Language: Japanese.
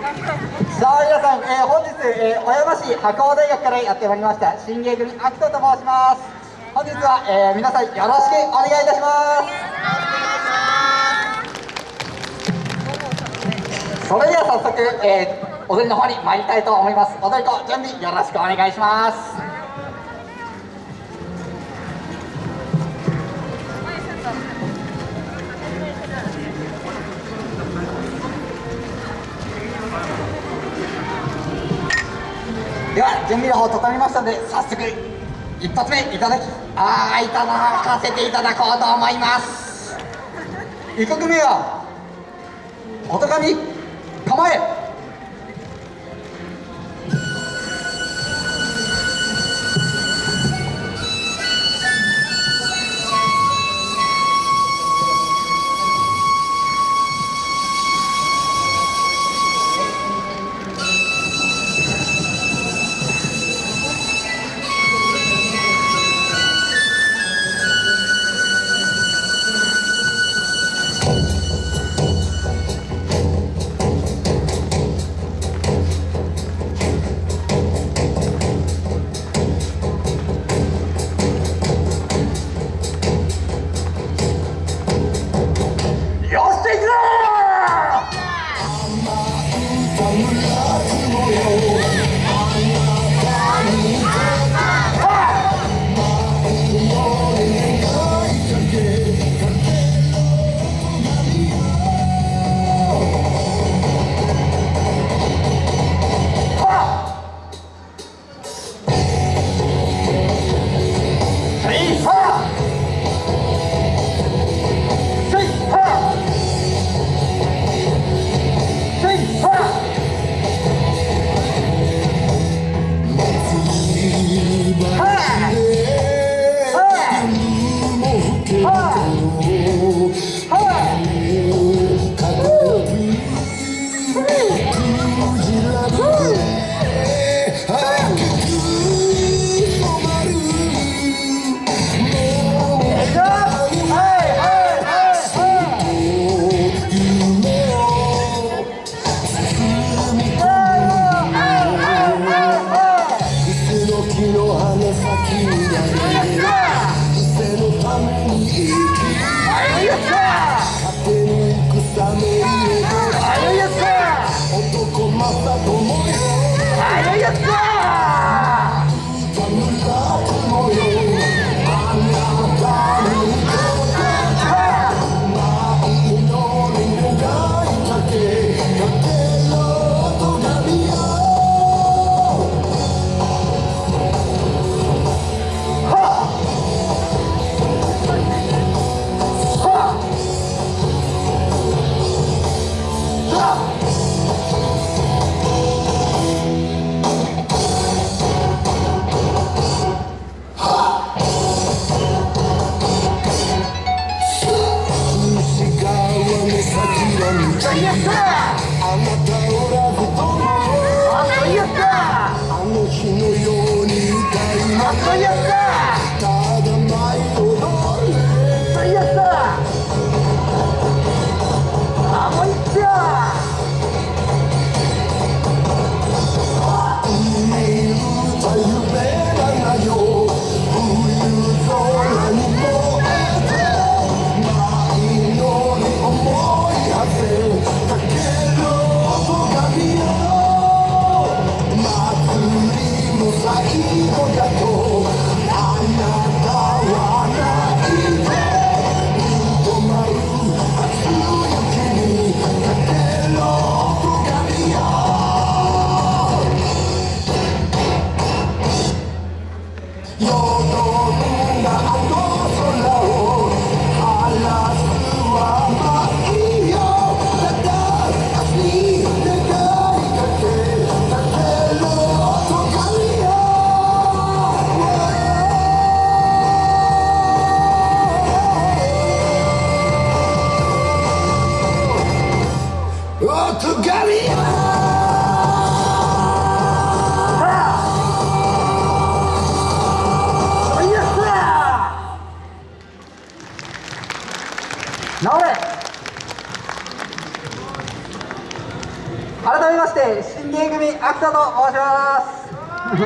さあ皆さん、えー、本日、えー、小山市白鴎大学からやってまいりました新芸組アキトと申します。本日は、えー、皆さんよろしくお願いいたします。それでは早速、えー、踊りの方に参りたいと思います。踊り子準備よろしくお願いします。準備の方整いましたので早速一発目いただきああいただかせていただこうと思います。1曲目は音神構えあなたをと。直れ。改めまして新芸組秋田と申します。